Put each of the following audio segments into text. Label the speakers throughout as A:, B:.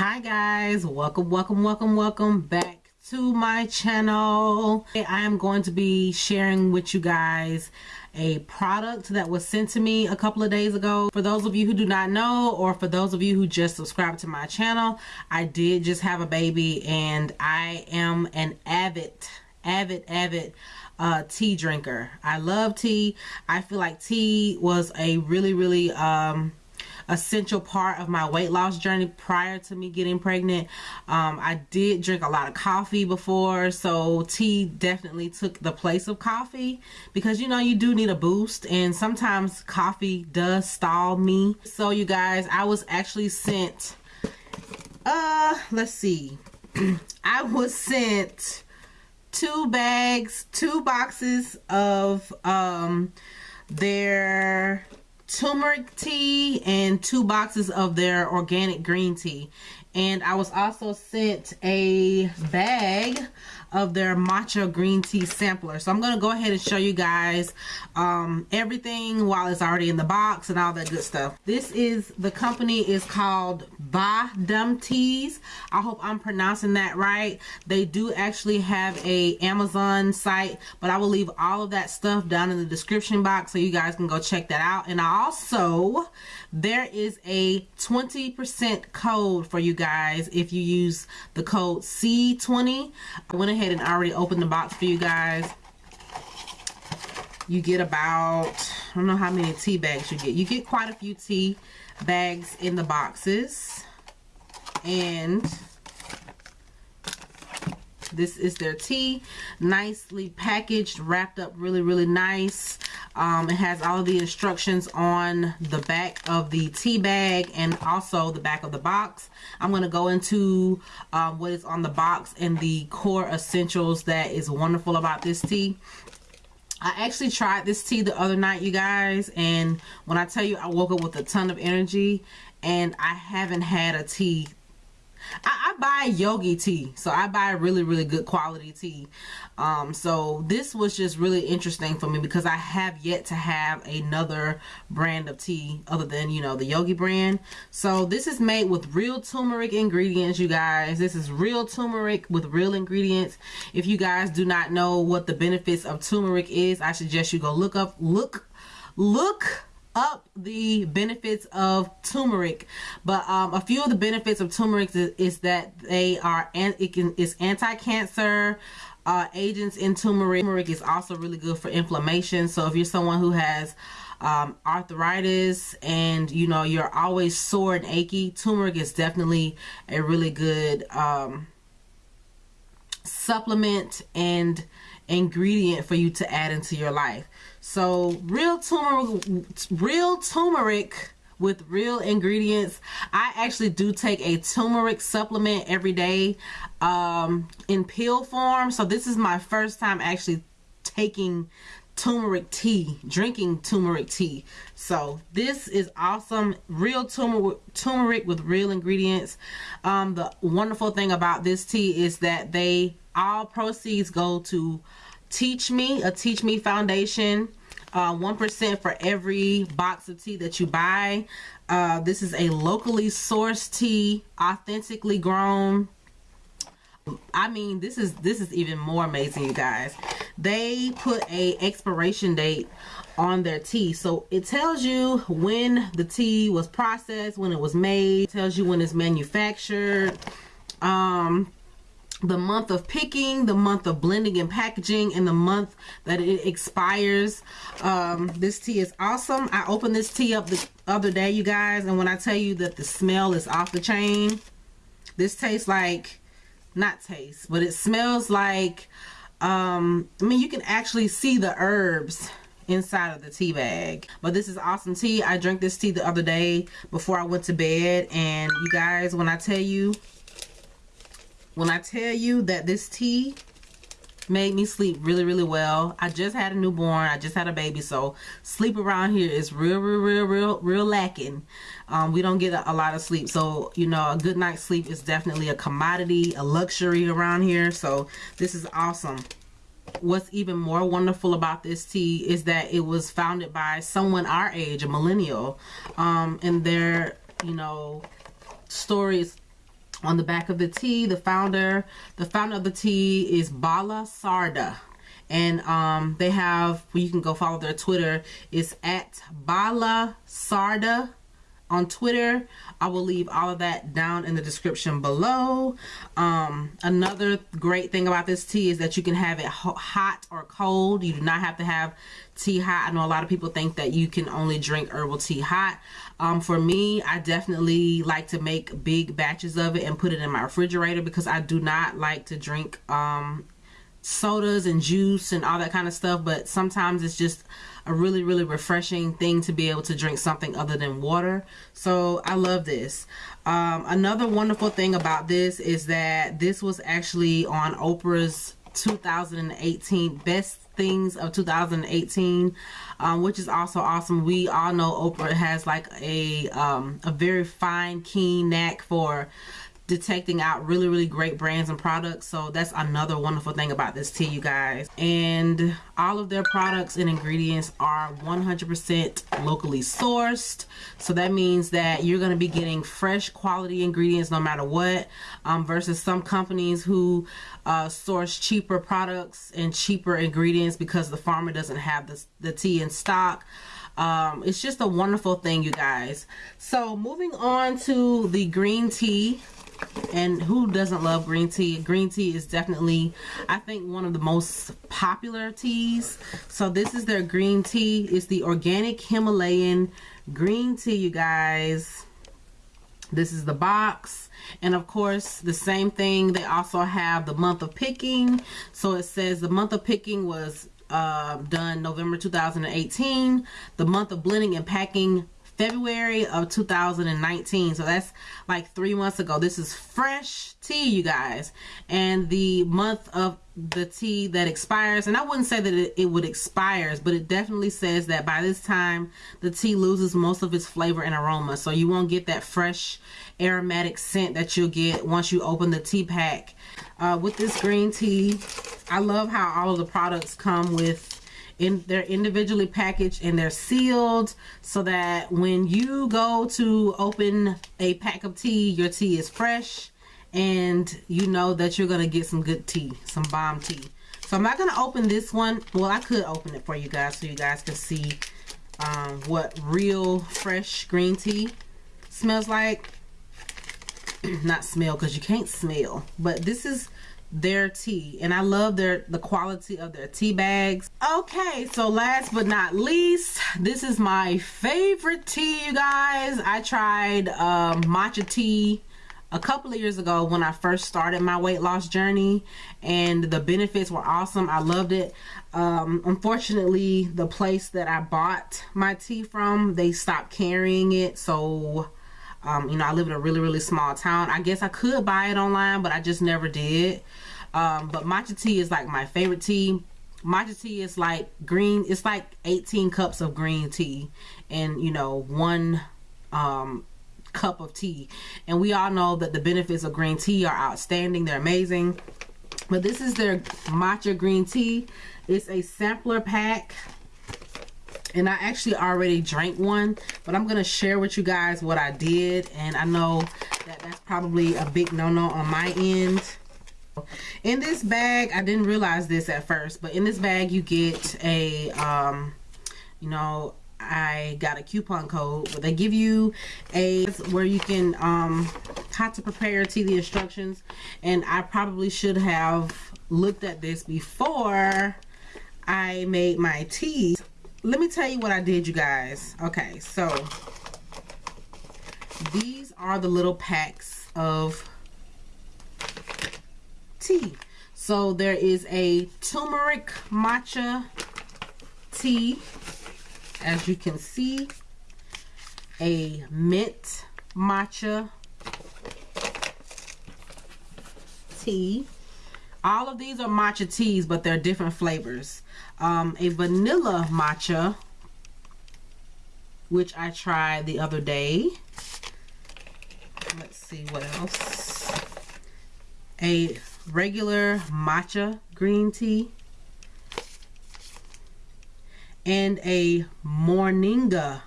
A: hi guys. Welcome welcome welcome welcome back to my channel. I am going to be sharing with you guys a product that was sent to me a couple of days ago. For those of you who do not know or for those of you who just subscribed to my channel i did just have a baby and i am an avid avid avid uh, tea drinker. I love tea. I feel like tea was a really really um essential part of my weight loss journey prior to me getting pregnant. Um, I did drink a lot of coffee before, so tea definitely took the place of coffee because you know you do need a boost, and sometimes coffee does stall me. So, you guys, I was actually sent, uh, let's see, I was sent two bags, two boxes of um, their turmeric tea and two boxes of their organic green tea. And I was also sent a bag of their matcha green tea sampler. So I'm gonna go ahead and show you guys um, everything while it's already in the box and all that good stuff. This is the company is called Ba Dum Teas. I hope I'm pronouncing that right. They do actually have a Amazon site but I will leave all of that stuff down in the description box so you guys can go check that out. And also there is a 20% code for you guys if you use the code C20 I went ahead and already opened the box for you guys. You get about I don't know how many tea bags you get. You get quite a few tea bags in the boxes. And this is their tea. Nicely packaged wrapped up really really nice um, it has all of the instructions on the back of the tea bag and also the back of the box. I'm going to go into um, what is on the box and the core essentials that is wonderful about this tea. I actually tried this tea the other night you guys and when I tell you I woke up with a ton of energy and I haven't had a tea I, I, buy yogi tea so I buy really really good quality tea. Um, so this was just really interesting for me because I have yet to have another brand of tea other than you know the yogi brand. So this is made with real turmeric ingredients you guys. This is real turmeric with real ingredients. If you guys do not know what the benefits of turmeric is I suggest you go look up look look up the benefits of turmeric. But um, a few of the benefits of turmeric is, is that they are and it can is anti-cancer uh, agents in turmeric. Turmeric is also really good for inflammation. So if you're someone who has um, arthritis and you know you're always sore and achy turmeric is definitely a really good um, supplement and ingredient for you to add into your life so real turmeric, real turmeric with real ingredients. I actually do take a turmeric supplement every day um, in pill form. So this is my first time actually taking turmeric tea, drinking turmeric tea. So this is awesome. Real turmeric, turmeric with real ingredients. Um, the wonderful thing about this tea is that they all proceeds go to Teach Me, a Teach Me Foundation. Uh, 1% for every box of tea that you buy. Uh, this is a locally sourced tea, authentically grown. I mean, this is this is even more amazing, you guys. They put a expiration date on their tea. So it tells you when the tea was processed, when it was made, it tells you when it's manufactured. Um, the month of picking, the month of blending and packaging, and the month that it expires. Um, this tea is awesome. I opened this tea up the other day, you guys, and when I tell you that the smell is off the chain, this tastes like, not taste, but it smells like, um, I mean, you can actually see the herbs inside of the tea bag but this is awesome tea i drank this tea the other day before i went to bed and you guys when i tell you when I tell you that this tea made me sleep really really well i just had a newborn i just had a baby so sleep around here is real real real real real lacking. Um, we don't get a, a, lot of sleep so you know a good night's sleep is definitely a commodity a luxury around here so this is awesome. What's even more wonderful about this tea is that it was founded by someone our age a millennial um, and their you know stories on the back of the tea the founder the founder of the tea is bala sarda. And um, they have well, you can go follow their twitter. It's at bala sarda on Twitter. I will leave all of that down in the description below. Um, another great thing about this tea is that you can have it hot or cold. You do not have to have tea hot. I know a lot of people think that you can only drink herbal tea hot. Um, for me, I definitely like to make big batches of it and put it in my refrigerator because I do not like to drink um, sodas and juice and all that kind of stuff. But sometimes it's just a really really refreshing thing to be able to drink something other than water so I love this um, another wonderful thing about this is that this was actually on Oprah's 2018 best things of 2018 um, which is also awesome we all know Oprah has like a um, a very fine keen knack for detecting out really really great brands and products. So that's another wonderful thing about this tea you guys. And all of their products and ingredients are 100% locally sourced. So that means that you're going to be getting fresh quality ingredients no matter what um, versus some companies who uh, source cheaper products and cheaper ingredients because the farmer doesn't have the, the tea in stock. Um, it's just a wonderful thing you guys. So moving on to the green tea and who doesn't love green tea? Green tea is definitely i think one of the most popular teas. So this is their green tea. It's the organic himalayan green tea you guys. This is the box. And of course the same thing. They also have the month of picking. So it says the month of picking was uh, done November 2018 the month of blending and packing February of 2019. So that's like three months ago. This is fresh tea, you guys. And the month of the tea that expires, and I wouldn't say that it, it would expires, but it definitely says that by this time the tea loses most of its flavor and aroma. So you won't get that fresh aromatic scent that you'll get once you open the tea pack. Uh, with this green tea, I love how all of the products come with in they're individually packaged and they're sealed so that when you go to open a pack of tea your tea is fresh and you know that you're gonna get some good tea some bomb tea. So I'm not gonna open this one. Well I could open it for you guys so you guys can see um, what real fresh green tea smells like. Not smell because you can't smell but this is their tea and I love their the quality of their tea bags. Okay so last but not least this is my favorite tea you guys. I tried um, matcha tea a couple of years ago when I first started my weight loss journey and the benefits were awesome. I loved it. Um, unfortunately the place that I bought my tea from they stopped carrying it so um, you know, I live in a really, really small town. I guess I could buy it online, but I just never did. Um, but matcha tea is like my favorite tea. Matcha tea is like green. It's like 18 cups of green tea and, you know, one um, cup of tea. And we all know that the benefits of green tea are outstanding. They're amazing. But this is their matcha green tea. It's a sampler pack and I actually already drank one but I'm gonna share with you guys what I did. And I know that that's probably a big no-no on my end. In this bag I didn't realize this at first but in this bag you get a um you know I got a coupon code but they give you a where you can um how to prepare tea the instructions. And I probably should have looked at this before I made my tea let me tell you what I did, you guys. Okay, so these are the little packs of tea. So there is a turmeric matcha tea, as you can see, a mint matcha tea. All of these are matcha teas, but they're different flavors um, a vanilla matcha, which I tried the other day. Let's see what else. A regular matcha green tea. And a Moringa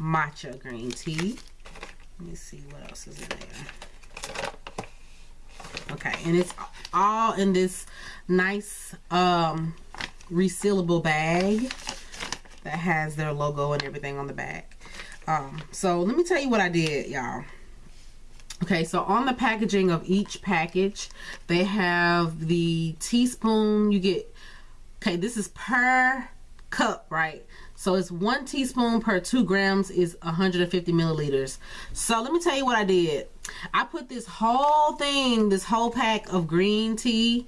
A: matcha green tea. Let me see what else is in there. Okay, and it's all in this nice um, resealable bag that has their logo and everything on the back. Um, so let me tell you what I did, y'all. Okay, so on the packaging of each package, they have the teaspoon. You get, okay, this is per cup, right? So it's one teaspoon per two grams is 150 milliliters. So let me tell you what I did. I put this whole thing, this whole pack of green tea,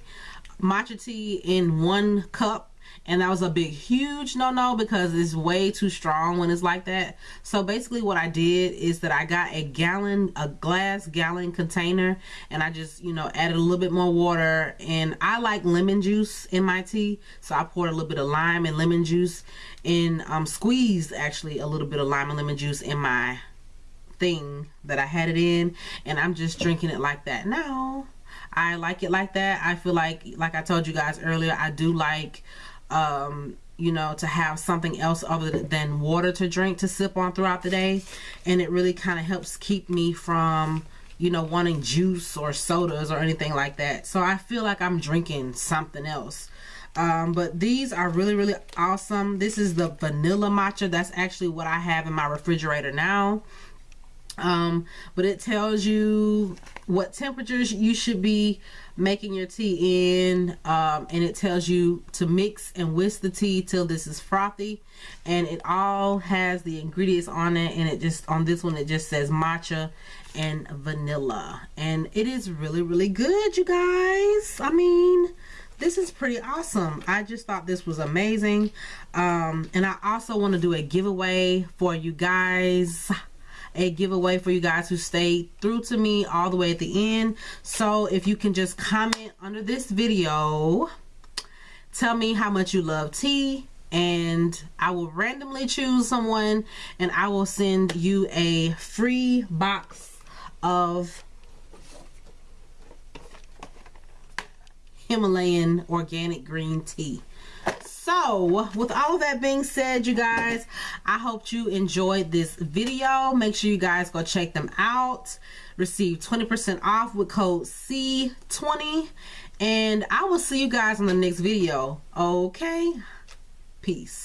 A: matcha tea in one cup. And that was a big huge no-no because it's way too strong when it's like that. So basically what I did is that I got a gallon a glass gallon container and I just you know added a little bit more water. And I like lemon juice in my tea. So I poured a little bit of lime and lemon juice and um, squeezed actually a little bit of lime and lemon juice in my thing that I had it in and I'm just drinking it like that now I like it like that I feel like like I told you guys earlier I do like um, you know, to have something else other than water to drink to sip on throughout the day. And it really kind of helps keep me from, you know, wanting juice or sodas or anything like that. So I feel like I'm drinking something else. Um, but these are really, really awesome. This is the vanilla matcha. That's actually what I have in my refrigerator now um, but it tells you what temperatures you should be making your tea in um, and it tells you to mix and whisk the tea till this is frothy. And it all has the ingredients on it and it just on this one it just says matcha and vanilla. And it is really really good you guys. I mean this is pretty awesome. I just thought this was amazing. Um, and I also want to do a giveaway for you guys a giveaway for you guys who stayed through to me all the way at the end. So if you can just comment under this video, tell me how much you love tea and I will randomly choose someone and I will send you a free box of Himalayan organic green tea so with all of that being said you guys i hope you enjoyed this video. Make sure you guys go check them out. Receive 20 percent off with code c20 and i will see you guys on the next video. Okay? Peace